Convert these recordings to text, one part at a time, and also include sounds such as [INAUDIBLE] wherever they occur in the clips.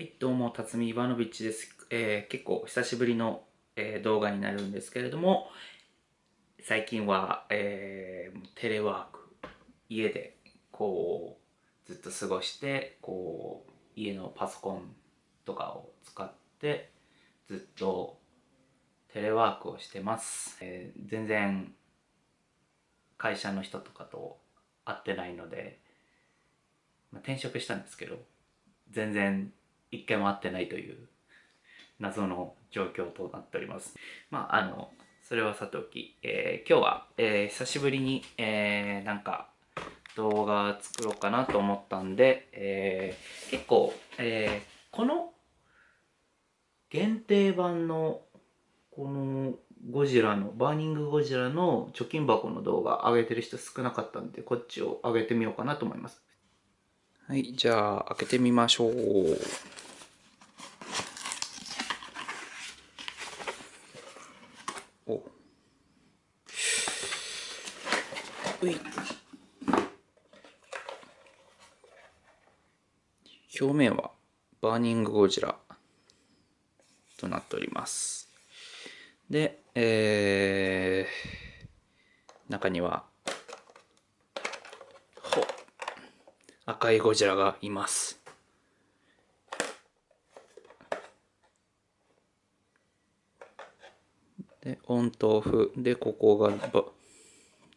はい、どうも、辰巳イバノビッチです。えー結構久しぶりの、えー動画になるんですけれども、最近は、えーテレワーク、家でこう、ずっと過ごして、こう、家のパソコンとかを使って、ずっとテレワークをしてます。えー全然会社の人とかと会ってないので、まあ、転職したんですけど、全然一回も会ってないという謎の状況となっております。まあ、あの、それはさておき、えー今日は、えー久しぶりに、えーなんか動画作ろうかなと思ったんで、えー結構、えーこの限定版のこのゴジラの、バーニングゴジラの貯金箱の動画上げてる人少なかったんで、こっちを上げてみようかなと思います。はい、じゃあ開けてみましょう。い。表面はバーニングゴジラとなっております。で、えー、中には、ほ赤いゴジラがいます。で、オンとオフ。で、ここが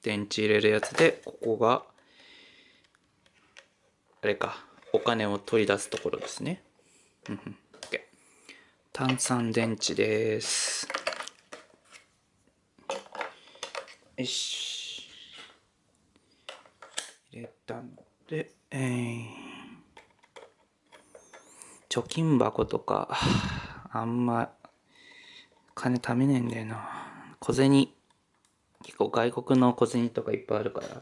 電池入れるやつで、ここが、あれか、お金を取り出すところですね。うんうん OK 炭酸電池です。よし。入れたので、えー、貯金箱とか、あんま、金貯めねえんだよな。小銭、結構外国の小銭とかいっぱいあるから、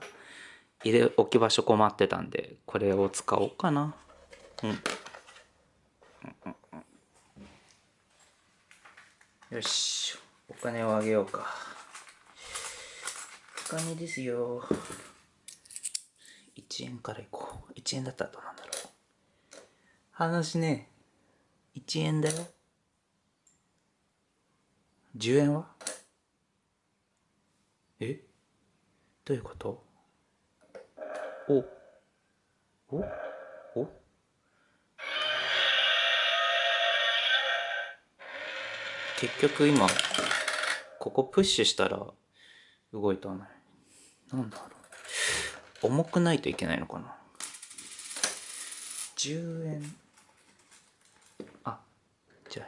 入れ置き場所困ってたんで、これを使おうかな。うん。よし、お金をあげようか。お金ですよ。1円からいこう。1円だったらどうなんだろう。話ね、1円だよ。10円は？え？どういうこと？お？お？お？結局今ここプッシュしたら動いたね。なんだろう。重くないといけないのかな。10円。あじゃあ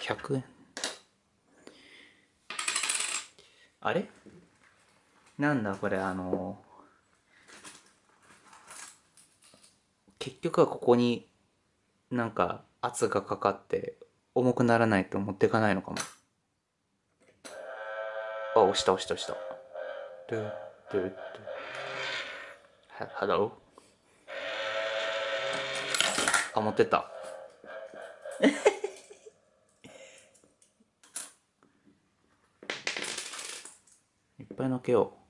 100円。あれ？なんだこれあの結局はここになんか圧がかかって重くならないと持っていかないのかも。あ押した押した押した。ドゥドゥドゥ。ハローあ持ってった。[LAUGHS] いっぱいのけよう。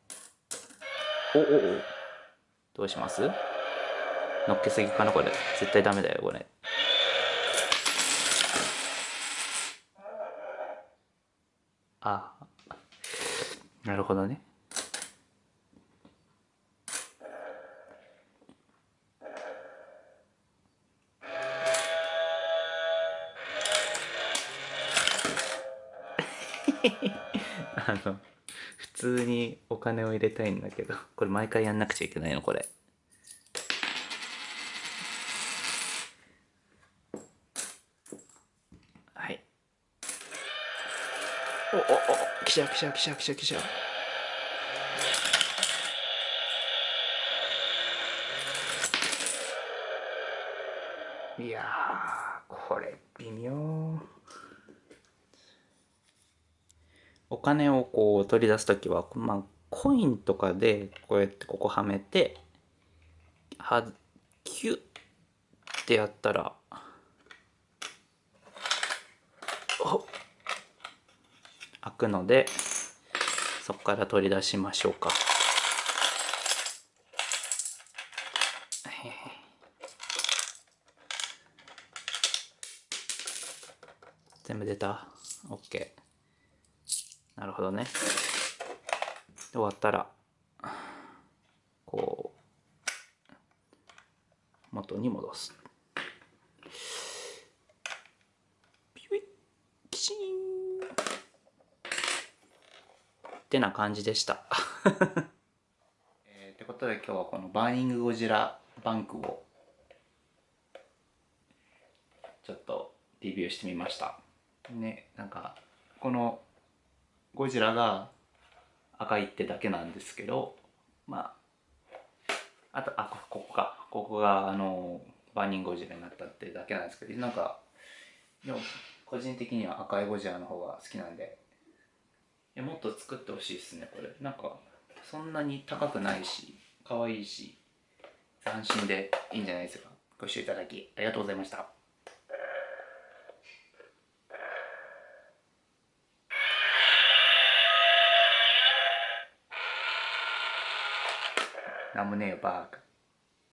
おおお。どうします？のっけすぎかなこれ。絶対ダメだよこれ。あなるほどね。あ [LAUGHS] の通にお金を入れたいんだけど [LAUGHS] これ毎回やんなくちゃいけないのこれ。はい。おおお来ちゃう来ちゃう来ちゃう来ちゃう来ちゃう。いやこれ微妙。お金をこう取り出す時はまあコインとかでこうやってここはめてはキュッってやったらお開くのでそこから取り出しましょうか。全部出た ?OK なるほどね。で終わったらこう元に戻す。ピュイッキシーン。ってな感じでした。[LAUGHS] えー、ってことで今日はこのバーニングゴジラバンクをちょっとレビューしてみました。ねなんかこのゴジラが赤いってだけなんですけどまああとあここか。ここがあのバーニングゴジラになったってだけなんですけどなんかでも個人的には赤いゴジラの方が好きなんで。いやもっと作ってほしいですねこれ。なんかそんなに高くないし可愛いし斬新でいいんじゃないですか。ご視聴いただきありがとうございました。なんもねえよバーカ